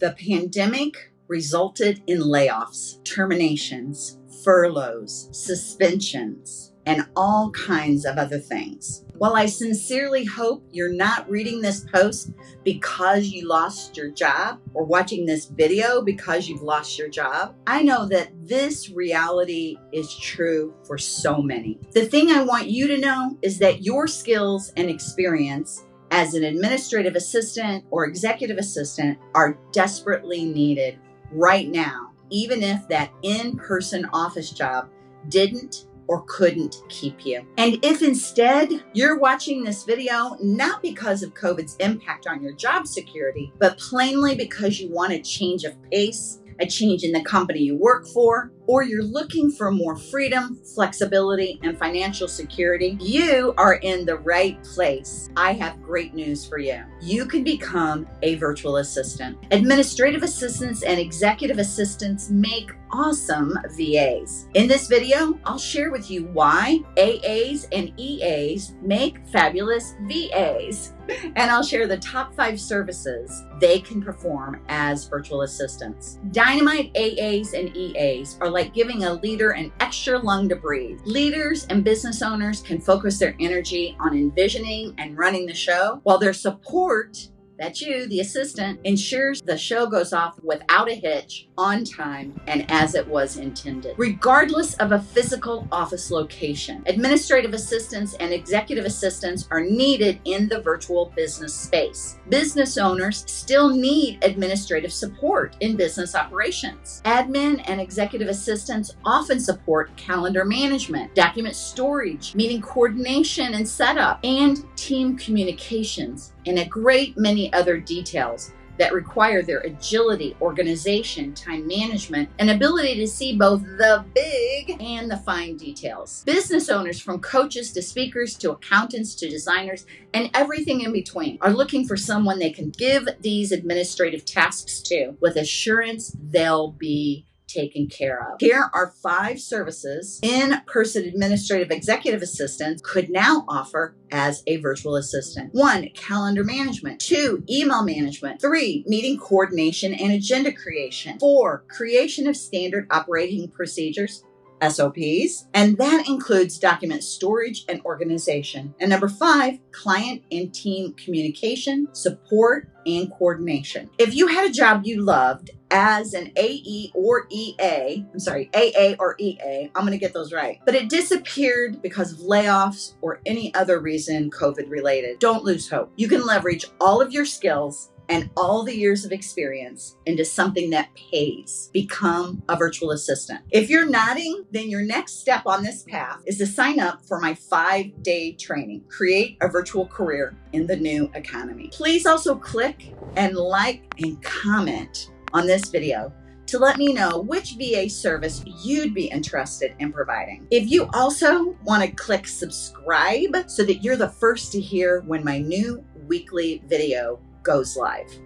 The pandemic resulted in layoffs, terminations, furloughs, suspensions, and all kinds of other things. While I sincerely hope you're not reading this post because you lost your job or watching this video because you've lost your job, I know that this reality is true for so many. The thing I want you to know is that your skills and experience as an administrative assistant or executive assistant are desperately needed right now, even if that in person office job didn't or couldn't keep you. And if instead you're watching this video not because of COVID's impact on your job security, but plainly because you want a change of pace, a change in the company you work for, or you're looking for more freedom, flexibility, and financial security, you are in the right place. I have great news for you. You can become a virtual assistant. Administrative assistants and executive assistants make awesome VAs. In this video, I'll share with you why AAs and EAs make fabulous VAs. And I'll share the top five services they can perform as virtual assistants. Dynamite AAs and EAs are like giving a leader an extra lung to breathe. Leaders and business owners can focus their energy on envisioning and running the show, while their support that's you, the assistant, ensures the show goes off without a hitch, on time, and as it was intended. Regardless of a physical office location, administrative assistants and executive assistants are needed in the virtual business space. Business owners still need administrative support in business operations. Admin and executive assistants often support calendar management, document storage, meeting coordination and setup, and team communications and a great many other details that require their agility, organization, time management, and ability to see both the big and the fine details. Business owners, from coaches to speakers to accountants to designers and everything in between, are looking for someone they can give these administrative tasks to with assurance they'll be taken care of. Here are five services in-person administrative executive assistants could now offer as a virtual assistant. One, calendar management. Two, email management. Three, meeting coordination and agenda creation. Four, creation of standard operating procedures. SOPs, and that includes document storage and organization. And number five, client and team communication, support, and coordination. If you had a job you loved as an AE or EA, I'm sorry, AA or EA, I'm going to get those right, but it disappeared because of layoffs or any other reason COVID related, don't lose hope. You can leverage all of your skills and all the years of experience into something that pays. Become a virtual assistant. If you're nodding, then your next step on this path is to sign up for my five day training, Create a Virtual Career in the New Economy. Please also click and like and comment on this video to let me know which VA service you'd be interested in providing. If you also want to click subscribe so that you're the first to hear when my new weekly video goes live.